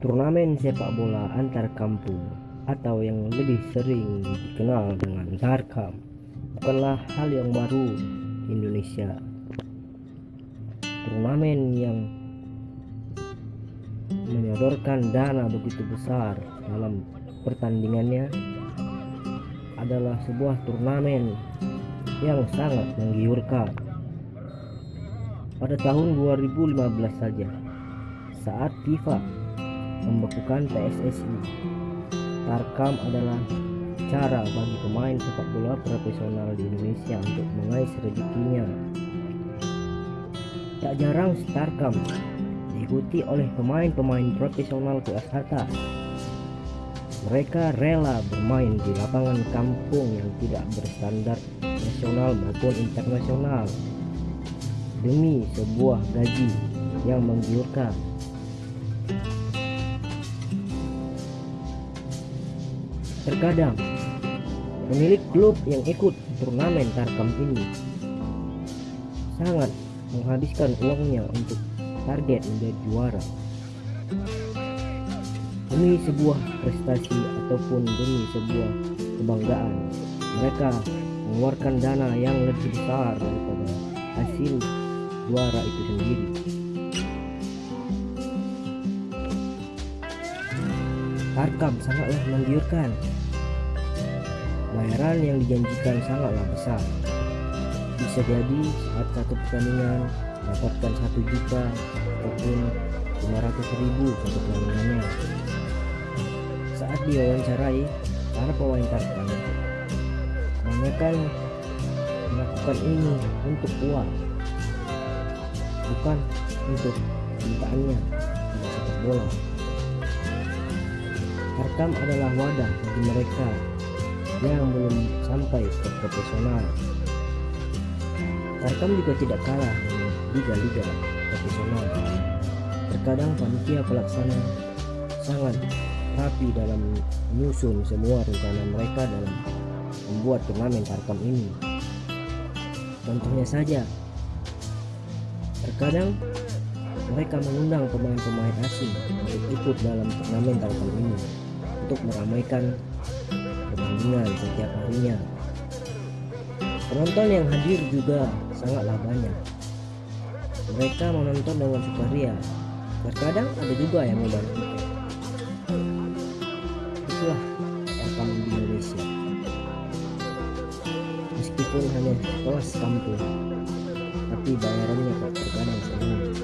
Turnamen sepak bola antar kampung atau yang lebih sering dikenal dengan Tarkam bukanlah hal yang baru di Indonesia. Turnamen yang menyodorkan dana begitu besar dalam pertandingannya adalah sebuah turnamen yang sangat menggiurkan. Pada tahun 2015 saja, saat FIFA membekukan PSSI. Tarkam adalah cara bagi pemain sepak bola profesional di Indonesia untuk mengais rezekinya. Tak jarang Starkam diikuti oleh pemain-pemain profesional kelas atas. Mereka rela bermain di lapangan kampung yang tidak berstandar nasional maupun internasional demi sebuah gaji yang menggiurkan. Terkadang pemilik klub yang ikut turnamen Tarkam ini sangat menghabiskan uangnya untuk target menjadi juara demi sebuah prestasi ataupun demi sebuah kebanggaan mereka mengeluarkan dana yang lebih besar daripada hasil juara itu sendiri Tarkam sangatlah menggiurkan. Bayaran yang dijanjikan sangatlah besar. Bisa jadi saat satu pertandingan dapatkan satu juta ataupun 500 ribu satu pertandingannya. Saat diwawancarai, para pemain Tarkam kebanyakan melakukan ini untuk uang, bukan untuk cintaannya pada sepak bola. Tarkam adalah wadah bagi mereka yang belum sampai ke profesional. Tarkam juga tidak kalah dengan liga-liga profesional. Terkadang panitia pelaksana sangat rapi dalam menyusun semua rencana mereka dalam membuat turnamen Tarkam ini. Contohnya saja, terkadang mereka mengundang pemain-pemain asing untuk ikut dalam turnamen Tarkam ini untuk meramaikan pertandingan setiap harinya. Penonton yang hadir juga sangatlah banyak. Mereka menonton dengan sukaria. Terkadang ada juga yang membayar tiket. Itulah Tarkam di Indonesia. Meskipun hanya kelas kampung, tapi bayarannya kok terkadang sering